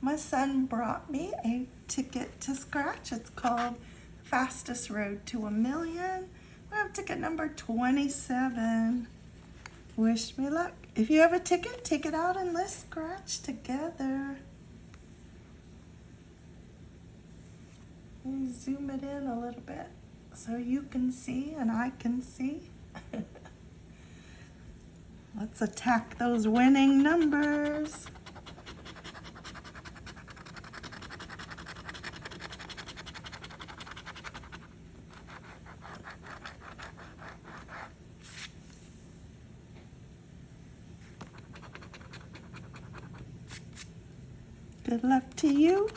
my son brought me a ticket to scratch. It's called Fastest Road to a Million. We have ticket number 27. Wish me luck. If you have a ticket, take it out and let's scratch together. Zoom it in a little bit so you can see and I can see. Let's attack those winning numbers. Good luck to you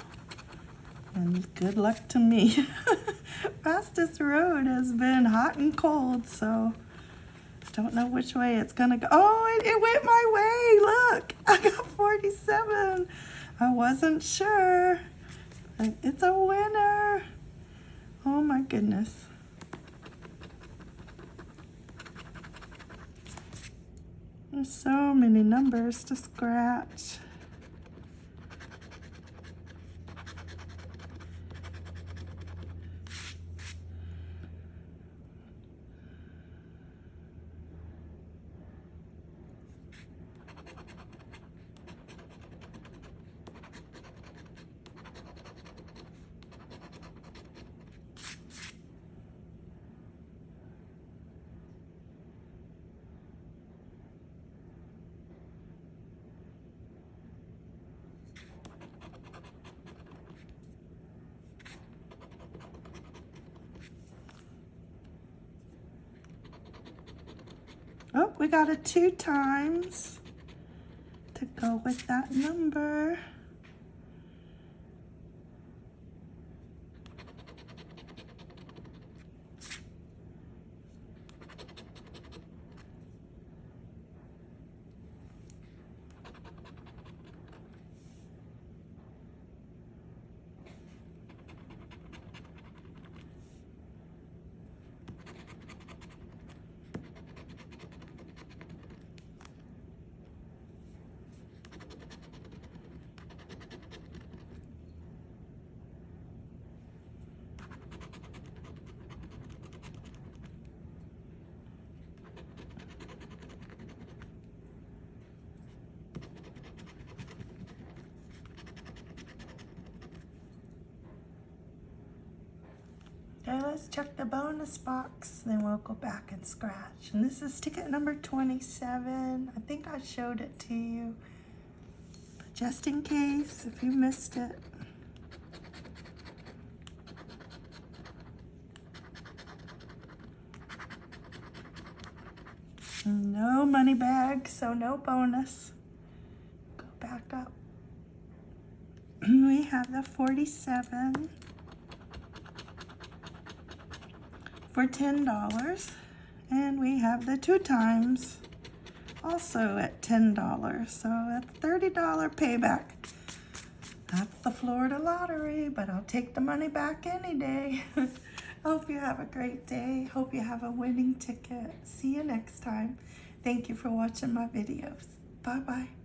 and good luck to me. Fastest road has been hot and cold, so don't know which way it's gonna go. Oh, it, it went my way. Look, I got 47. I wasn't sure. It's a winner. Oh my goodness. There's so many numbers to scratch. Oh, we got a two times to go with that number. Let's check the bonus box, then we'll go back and scratch. And this is ticket number 27. I think I showed it to you. But just in case, if you missed it. No money bag, so no bonus. Go back up. We have the 47. For $10. And we have the two times also at $10. So that's $30 payback. That's the Florida lottery, but I'll take the money back any day. Hope you have a great day. Hope you have a winning ticket. See you next time. Thank you for watching my videos. Bye-bye.